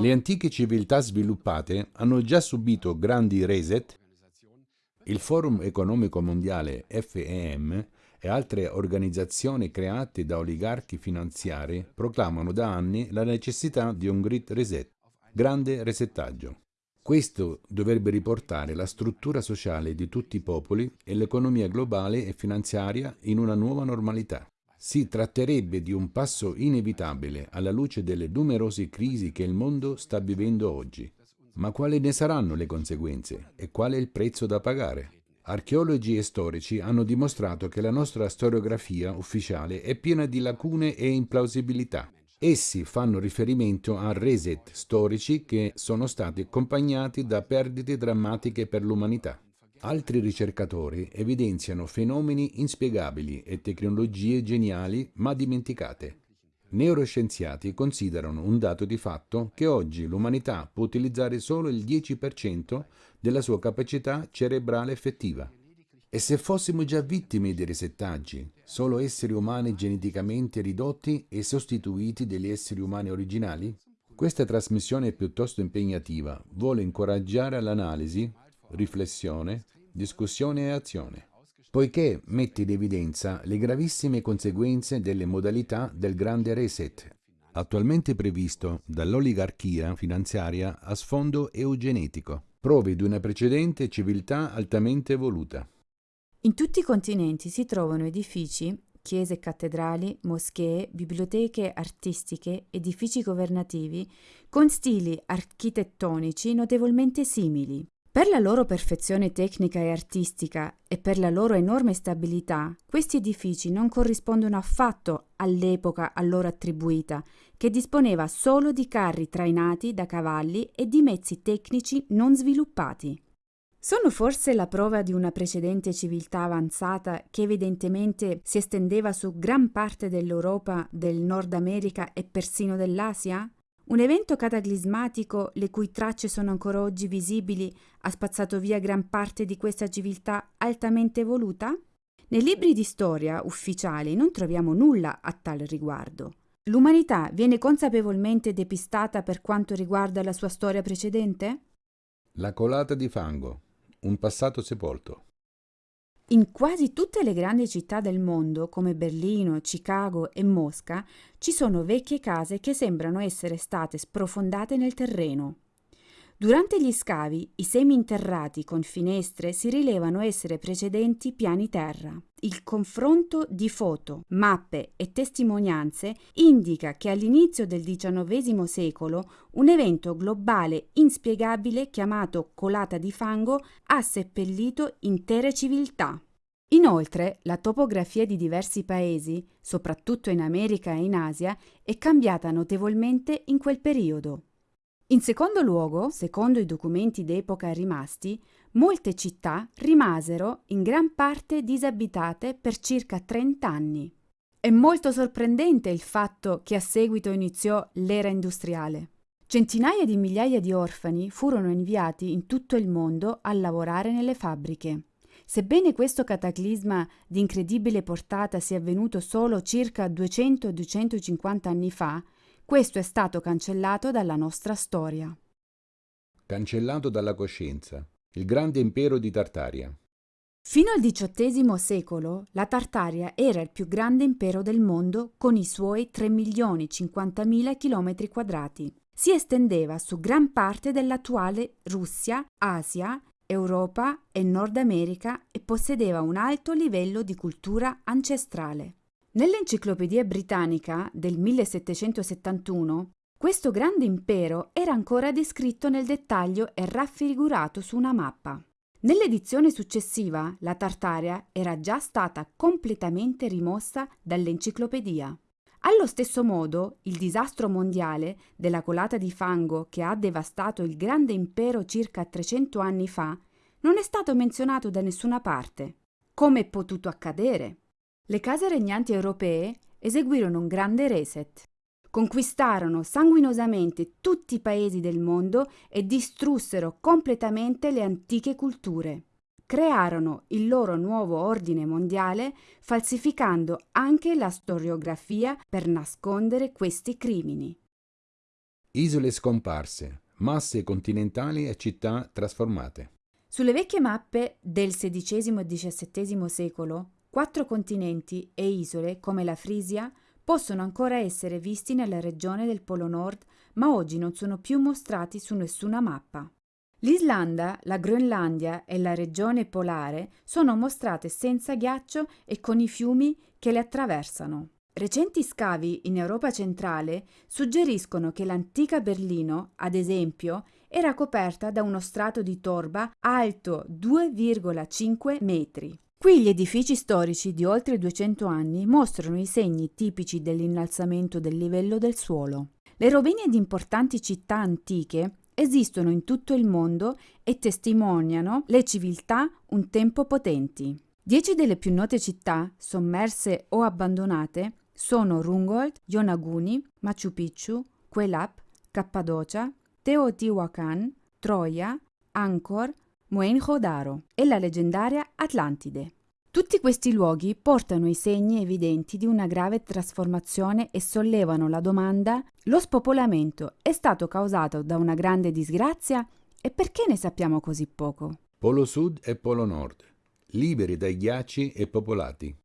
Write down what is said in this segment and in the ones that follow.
Le antiche civiltà sviluppate hanno già subito grandi reset. Il Forum Economico Mondiale FEM e altre organizzazioni create da oligarchi finanziari proclamano da anni la necessità di un Great Reset, grande resettaggio. Questo dovrebbe riportare la struttura sociale di tutti i popoli e l'economia globale e finanziaria in una nuova normalità. Si tratterebbe di un passo inevitabile alla luce delle numerose crisi che il mondo sta vivendo oggi. Ma quali ne saranno le conseguenze e qual è il prezzo da pagare? Archeologi e storici hanno dimostrato che la nostra storiografia ufficiale è piena di lacune e implausibilità. Essi fanno riferimento a reset storici che sono stati accompagnati da perdite drammatiche per l'umanità. Altri ricercatori evidenziano fenomeni inspiegabili e tecnologie geniali ma dimenticate. Neuroscienziati considerano un dato di fatto che oggi l'umanità può utilizzare solo il 10% della sua capacità cerebrale effettiva. E se fossimo già vittime di resettaggi, solo esseri umani geneticamente ridotti e sostituiti degli esseri umani originali? Questa trasmissione piuttosto impegnativa vuole incoraggiare l'analisi, riflessione, discussione e azione, poiché mette in evidenza le gravissime conseguenze delle modalità del grande reset, attualmente previsto dall'oligarchia finanziaria a sfondo eugenetico, prove di una precedente civiltà altamente evoluta. In tutti i continenti si trovano edifici, chiese cattedrali, moschee, biblioteche artistiche, edifici governativi, con stili architettonici notevolmente simili. Per la loro perfezione tecnica e artistica e per la loro enorme stabilità, questi edifici non corrispondono affatto all'epoca a loro attribuita, che disponeva solo di carri trainati da cavalli e di mezzi tecnici non sviluppati. Sono forse la prova di una precedente civiltà avanzata che evidentemente si estendeva su gran parte dell'Europa, del Nord America e persino dell'Asia? Un evento cataclismatico, le cui tracce sono ancora oggi visibili, ha spazzato via gran parte di questa civiltà altamente evoluta? Nei libri di storia ufficiali non troviamo nulla a tal riguardo. L'umanità viene consapevolmente depistata per quanto riguarda la sua storia precedente? La colata di fango, un passato sepolto. In quasi tutte le grandi città del mondo, come Berlino, Chicago e Mosca, ci sono vecchie case che sembrano essere state sprofondate nel terreno. Durante gli scavi, i semi interrati con finestre si rilevano essere precedenti piani terra. Il confronto di foto, mappe e testimonianze indica che all'inizio del XIX secolo un evento globale inspiegabile chiamato colata di fango ha seppellito intere civiltà. Inoltre, la topografia di diversi paesi, soprattutto in America e in Asia, è cambiata notevolmente in quel periodo. In secondo luogo, secondo i documenti d'epoca rimasti, molte città rimasero in gran parte disabitate per circa 30 anni. È molto sorprendente il fatto che a seguito iniziò l'era industriale. Centinaia di migliaia di orfani furono inviati in tutto il mondo a lavorare nelle fabbriche. Sebbene questo cataclisma di incredibile portata sia avvenuto solo circa 200-250 anni fa, questo è stato cancellato dalla nostra storia. Cancellato dalla coscienza. Il grande impero di Tartaria. Fino al XVIII secolo la Tartaria era il più grande impero del mondo con i suoi 3.050.000 km quadrati. Si estendeva su gran parte dell'attuale Russia, Asia, Europa e Nord America e possedeva un alto livello di cultura ancestrale. Nell'Enciclopedia Britannica del 1771 questo grande impero era ancora descritto nel dettaglio e raffigurato su una mappa. Nell'edizione successiva la Tartaria era già stata completamente rimossa dall'enciclopedia. Allo stesso modo, il disastro mondiale della colata di fango che ha devastato il grande impero circa 300 anni fa non è stato menzionato da nessuna parte. Come è potuto accadere? Le case regnanti europee eseguirono un grande reset. Conquistarono sanguinosamente tutti i paesi del mondo e distrussero completamente le antiche culture. Crearono il loro nuovo ordine mondiale falsificando anche la storiografia per nascondere questi crimini. Isole scomparse, masse continentali e città trasformate. Sulle vecchie mappe del XVI e XVII secolo, quattro continenti e isole come la Frisia possono ancora essere visti nella regione del Polo Nord, ma oggi non sono più mostrati su nessuna mappa. L'Islanda, la Groenlandia e la regione polare sono mostrate senza ghiaccio e con i fiumi che le attraversano. Recenti scavi in Europa centrale suggeriscono che l'antica Berlino, ad esempio, era coperta da uno strato di torba alto 2,5 metri. Qui gli edifici storici di oltre 200 anni mostrano i segni tipici dell'innalzamento del livello del suolo. Le rovine di importanti città antiche esistono in tutto il mondo e testimoniano le civiltà un tempo potenti. Dieci delle più note città, sommerse o abbandonate, sono Rungold, Yonaguni, Machu Picchu, Quelap, Cappadocia, Teotihuacan, Troia, Angkor, Mohenjo-Daro e la leggendaria Atlantide. Tutti questi luoghi portano i segni evidenti di una grave trasformazione e sollevano la domanda lo spopolamento è stato causato da una grande disgrazia e perché ne sappiamo così poco? Polo Sud e Polo Nord, liberi dai ghiacci e popolati.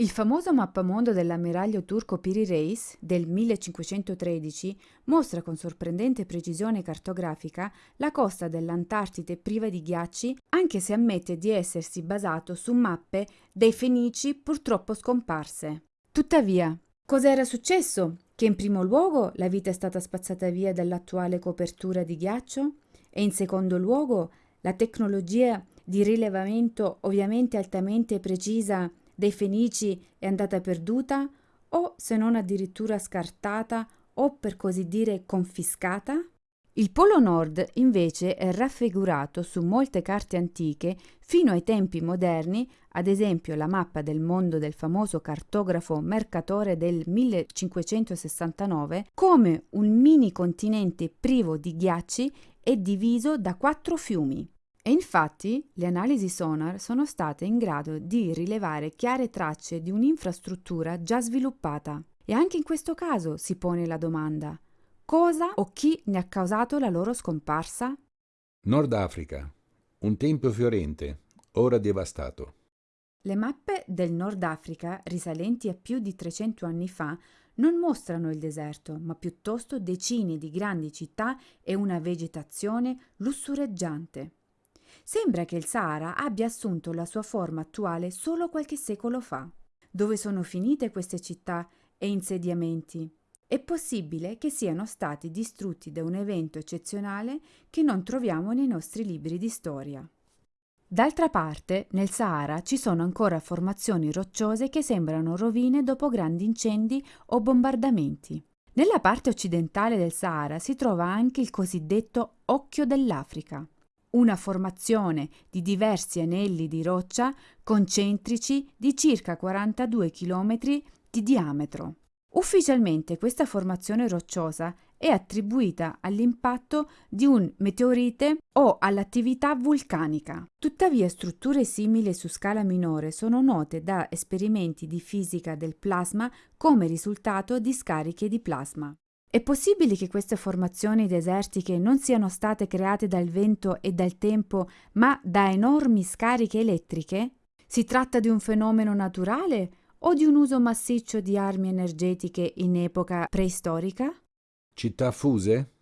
Il famoso mappamondo dell'ammiraglio turco Piri Reis del 1513 mostra con sorprendente precisione cartografica la costa dell'Antartide priva di ghiacci, anche se ammette di essersi basato su mappe dei Fenici purtroppo scomparse. Tuttavia, cosa era successo? Che in primo luogo la vita è stata spazzata via dall'attuale copertura di ghiaccio e in secondo luogo la tecnologia di rilevamento ovviamente altamente precisa dei Fenici è andata perduta o se non addirittura scartata o per così dire confiscata? Il Polo Nord invece è raffigurato su molte carte antiche fino ai tempi moderni, ad esempio la mappa del mondo del famoso cartografo Mercatore del 1569, come un mini continente privo di ghiacci e diviso da quattro fiumi. E infatti le analisi sonar sono state in grado di rilevare chiare tracce di un'infrastruttura già sviluppata. E anche in questo caso si pone la domanda cosa o chi ne ha causato la loro scomparsa? Nord Africa, un tempio fiorente, ora devastato. Le mappe del Nord Africa, risalenti a più di 300 anni fa, non mostrano il deserto, ma piuttosto decine di grandi città e una vegetazione lussureggiante. Sembra che il Sahara abbia assunto la sua forma attuale solo qualche secolo fa. Dove sono finite queste città e insediamenti? È possibile che siano stati distrutti da un evento eccezionale che non troviamo nei nostri libri di storia. D'altra parte, nel Sahara ci sono ancora formazioni rocciose che sembrano rovine dopo grandi incendi o bombardamenti. Nella parte occidentale del Sahara si trova anche il cosiddetto Occhio dell'Africa, una formazione di diversi anelli di roccia concentrici di circa 42 km di diametro. Ufficialmente questa formazione rocciosa è attribuita all'impatto di un meteorite o all'attività vulcanica. Tuttavia strutture simili su scala minore sono note da esperimenti di fisica del plasma come risultato di scariche di plasma. È possibile che queste formazioni desertiche non siano state create dal vento e dal tempo, ma da enormi scariche elettriche? Si tratta di un fenomeno naturale o di un uso massiccio di armi energetiche in epoca preistorica? Città fuse?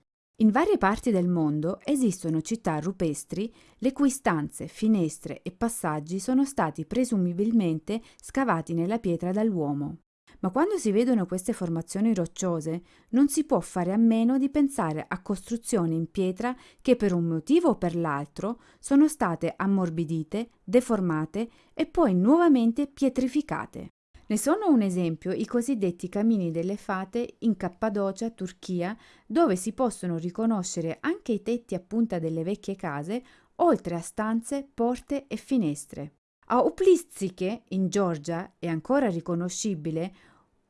In varie parti del mondo esistono città rupestri le cui stanze, finestre e passaggi sono stati presumibilmente scavati nella pietra dall'uomo. Ma quando si vedono queste formazioni rocciose non si può fare a meno di pensare a costruzioni in pietra che per un motivo o per l'altro sono state ammorbidite, deformate e poi nuovamente pietrificate. Ne sono un esempio i cosiddetti camini delle fate in Cappadocia, Turchia, dove si possono riconoscere anche i tetti a punta delle vecchie case, oltre a stanze, porte e finestre. A Uplizziche, in Georgia, è ancora riconoscibile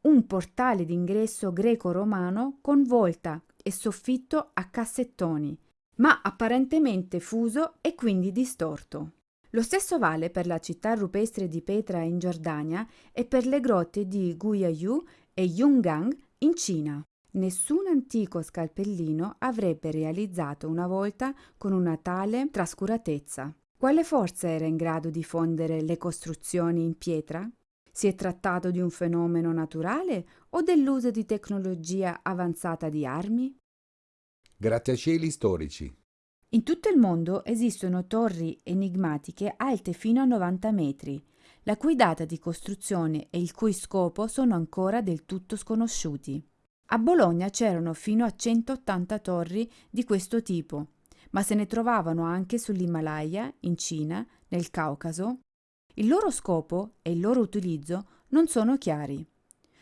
un portale d'ingresso greco-romano con volta e soffitto a cassettoni, ma apparentemente fuso e quindi distorto. Lo stesso vale per la città rupestre di Petra in Giordania e per le grotte di Guyayu e Yungang in Cina. nessun antico scalpellino avrebbe realizzato una volta con una tale trascuratezza. Quale forza era in grado di fondere le costruzioni in pietra? Si è trattato di un fenomeno naturale o dell'uso di tecnologia avanzata di armi? Grattacieli storici. In tutto il mondo esistono torri enigmatiche alte fino a 90 metri, la cui data di costruzione e il cui scopo sono ancora del tutto sconosciuti. A Bologna c'erano fino a 180 torri di questo tipo, ma se ne trovavano anche sull'Himalaya, in Cina, nel Caucaso, il loro scopo e il loro utilizzo non sono chiari.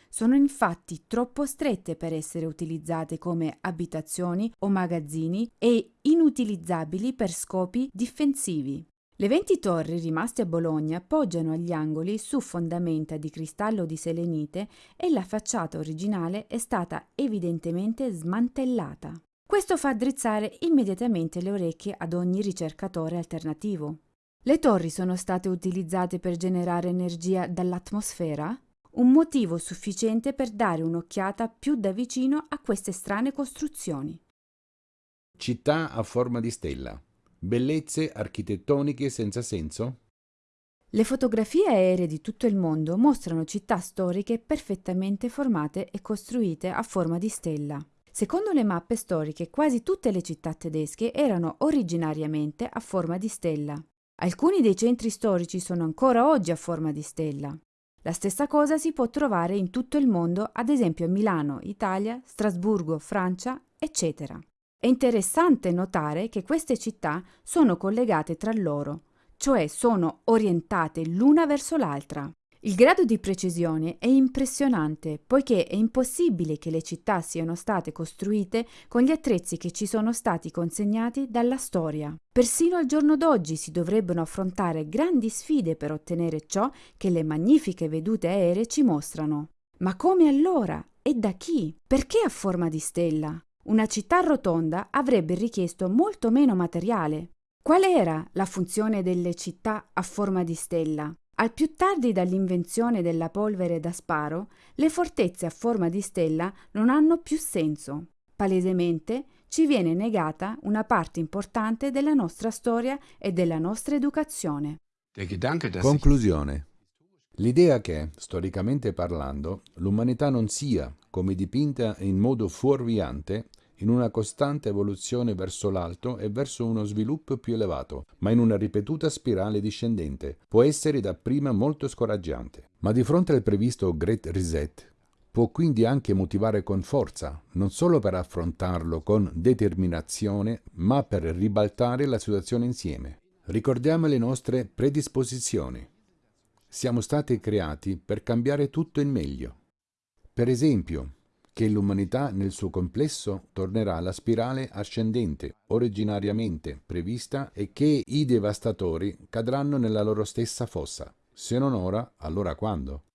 Sono infatti troppo strette per essere utilizzate come abitazioni o magazzini e inutilizzabili per scopi difensivi. Le 20 torri rimaste a Bologna poggiano agli angoli su fondamenta di cristallo di selenite e la facciata originale è stata evidentemente smantellata. Questo fa drizzare immediatamente le orecchie ad ogni ricercatore alternativo. Le torri sono state utilizzate per generare energia dall'atmosfera? Un motivo sufficiente per dare un'occhiata più da vicino a queste strane costruzioni. Città a forma di stella. Bellezze architettoniche senza senso? Le fotografie aeree di tutto il mondo mostrano città storiche perfettamente formate e costruite a forma di stella. Secondo le mappe storiche, quasi tutte le città tedesche erano originariamente a forma di stella. Alcuni dei centri storici sono ancora oggi a forma di stella. La stessa cosa si può trovare in tutto il mondo, ad esempio a Milano, Italia, Strasburgo, Francia, eccetera. È interessante notare che queste città sono collegate tra loro, cioè sono orientate l'una verso l'altra. Il grado di precisione è impressionante, poiché è impossibile che le città siano state costruite con gli attrezzi che ci sono stati consegnati dalla storia. Persino al giorno d'oggi si dovrebbero affrontare grandi sfide per ottenere ciò che le magnifiche vedute aeree ci mostrano. Ma come allora? E da chi? Perché a forma di stella? Una città rotonda avrebbe richiesto molto meno materiale. Qual era la funzione delle città a forma di stella? Al più tardi dall'invenzione della polvere da sparo, le fortezze a forma di stella non hanno più senso. Palesemente ci viene negata una parte importante della nostra storia e della nostra educazione. Conclusione. L'idea che, storicamente parlando, l'umanità non sia, come dipinta in modo fuorviante, in una costante evoluzione verso l'alto e verso uno sviluppo più elevato, ma in una ripetuta spirale discendente. Può essere dapprima molto scoraggiante. Ma di fronte al previsto Great Reset, può quindi anche motivare con forza, non solo per affrontarlo con determinazione, ma per ribaltare la situazione insieme. Ricordiamo le nostre predisposizioni. Siamo stati creati per cambiare tutto in meglio. Per esempio, che l'umanità nel suo complesso tornerà alla spirale ascendente originariamente prevista e che i devastatori cadranno nella loro stessa fossa. Se non ora, allora quando?